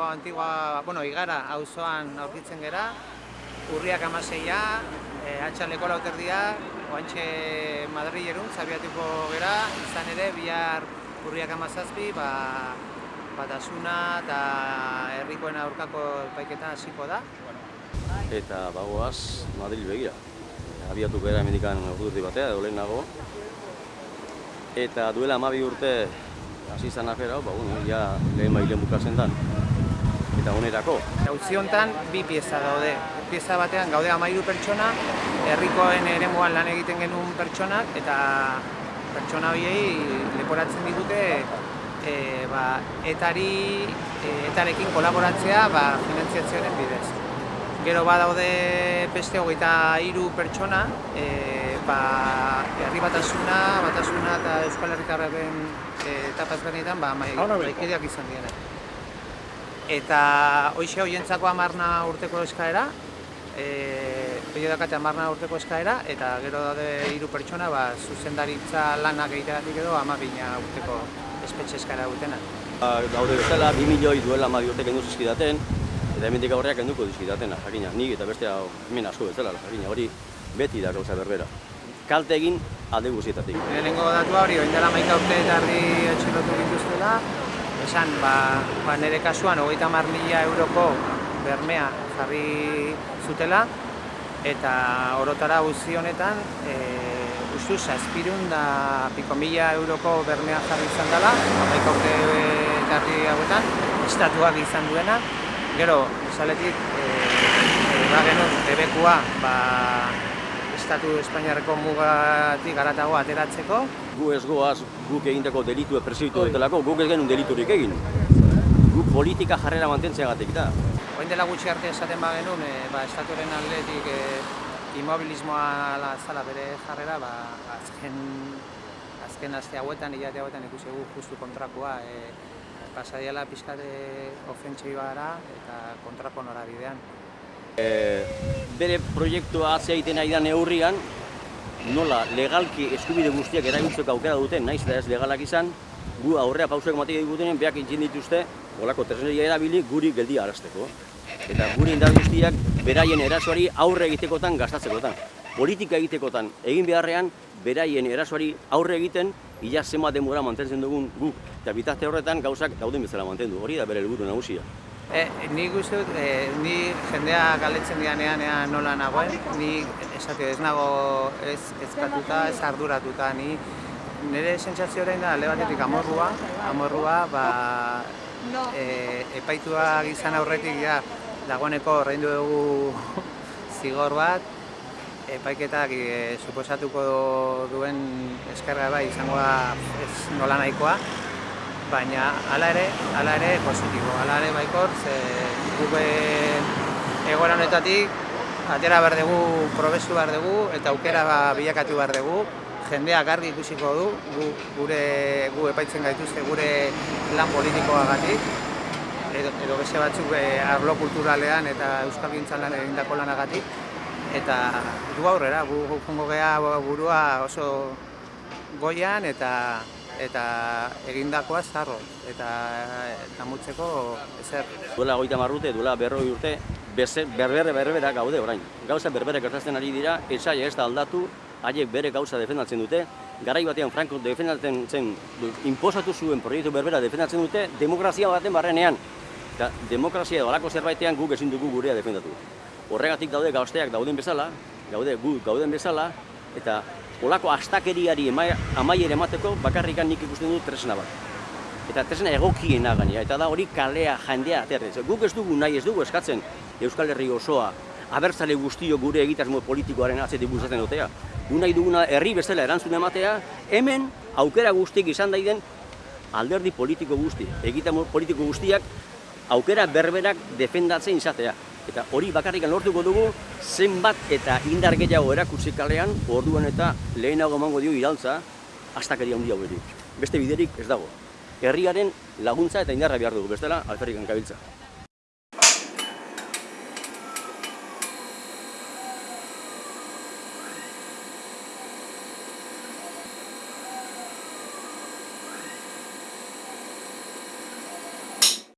Antigua, bueno, igara auzoan aurkitzen gera, urriak amaseia, e, atxaleko lauterdia, oantxe Madrilerun, zabiatuko gera, izan ere, bihar urriak amazazpi, ba, batasuna eta herrikoen aurkako epaiketa hasiko da. Eta bagoaz Madrid begira. Abiatu gara emendikan urte batea, edo lehenago. Eta duela amabi urte hasi izan afera, ba, bueno, ja lehen bailen bukatzen dan. Eta onerako. Gautzi honetan bi pieza daude. Pieza batean gaude amairu pertsona, herrikoen eremuan lan egiten genuen pertsonak, eta pertsona horiei leporatzen digute e, ba, etari, e, etarekin kolaboratzea ba, finantziatzioaren bidez. Gero badaude beste hogeita hiru pertsona, e, ba, herri batasuna, batasuna eta Euskal Herritarraren e, etapa ezberdinetan ba, maikideak izan direnak. Eta hoxe hoientzako amarna urteko eskaera, e, Bide dakate amarna urteko eskaera, eta gero daude hiru pertsona, ba, zuzendaritza lanak egiteagatik edo amabina urteko espetxe eskaera dutena. Ba, Gaude bezala, 2 milioi duela amabi urte kendu zizkidaten, eta hemendik aurreak kenduko dizkidatena, jakina. Nik eta beste hemen asko bezala, jakina. Hori beti da gauza berbera. Kalte egin alde guztietatik. Lehenengo datua hori, oin dela maika urte eta ardi atxilotu dituztela, esan, ba, ba nire kasuan, hogeita mar mila euroko bermea jarri zutela, eta orotara guzti honetan, e, ustu zazpirun da piko mila euroko bermea jarri izan dela, urte eta ardi hauetan, estatuak izan duena, gero, esaletik, e, e, ba genuen, bebekua, ba, Estatu Espainiarreko mugatik garatago ateratzeko. Gu ez goaz guk egindako delitu presioitu dutelako, guk ez genuen deliturik egin. Guk politika jarrera mantentzeagatik da. Oin dela gutxi arte esaten ba genuen, e, ba, estatuaren aldetik e, immobilismoa la, zala bere jarrera, ba, azken, azken aste hauetan, hilate hauetan ikusi gu justu kontrakoa. E, pasadiala pixkate ofentsiba gara eta kontrako norabidean. E, bere proiektua atzea egiten ari da neurrian, nola legalki eskubide guztiak erabiltzeko aukera duten, naiz eta ez legalak izan, gu aurrea pausuak matik digutenen, beak intzin dituzte, olako tresneria erabili guri geldi arazteko. Eta guri indar guztiak beraien erasoari aurre egitekotan gastatzekotan. Politika egitekotan egin beharrean, beraien erasoari aurre egiten, ila zema denbora mantentzen dugun guk. Eta bitazte horretan gauzak dauden bezala mantendu. Hori da bere helburu nagusia. E, ni uste dut, e, ni jendea galetzen dianean ea nola nagoen, ni esate ez nago ez ezkatuta, ez arduratuta, ni nire sentsazio orain da alde batetik amorrua, amorrua, ba, e, epaituak izan aurretik ja, dagoeneko ordaindu dugu zigor bat, epaiketak e, suposatuko duen eskerra bai izango da ez nola nahikoa, baina hala ere, hala ere positibo, hala ere baikor, ze gube egoera honetatik atera behar dugu, probesu behar dugu eta aukera ba, bilakatu behar dugu, jendea garbi ikusiko du, gu, gure gu epaitzen gaituzte gure lan politikoagatik, edo, edo beste batzuk e, arlo kulturalean eta euskal gintzan lan egindako lanagatik, eta du aurrera, gu jungo gea burua oso goian eta eta egindakoa zarro eta damutzeko ezer. Duela goita marrute, duela berroi urte, berbere berbera gaude orain. Gauza berbere gertatzen ari dira, esai ez da aldatu, haiek bere gauza defendatzen dute, garai batean Franco defendatzen zen, imposatu zuen proiektu berbera defendatzen dute, demokrazia baten barrenean. Eta demokrazia edo alako zerbaitean guk ezin dugu gurea defendatu. Horregatik daude gausteak dauden bezala, gaude gu gauden bezala, eta olako astakeriari amaier emateko bakarrikan nik ikusten dut tresna bat. Eta tresna egokiena gainera, eta da hori kalea jendea aterretzen. Guk ez dugu nahi ez dugu eskatzen Euskal Herri osoa, abertzale guztio gure egitasmo politikoaren atzetik bultzatzen dutea. Gu nahi duguna herri bezala erantzun ematea, hemen aukera guztiak izan daiden alderdi politiko guzti, egitasmo politiko guztiak aukera berberak defendatzen izatea. Eta hori bakarrikan lortuko dugu zenbat eta indar gehiago erakutsi kalean, orduan eta lehenago emango dio iraltza, astakeria handia hauerik. Beste biderik ez dago. Herriaren laguntza eta indarra behar dugu, bestela alferrikan kabiltza.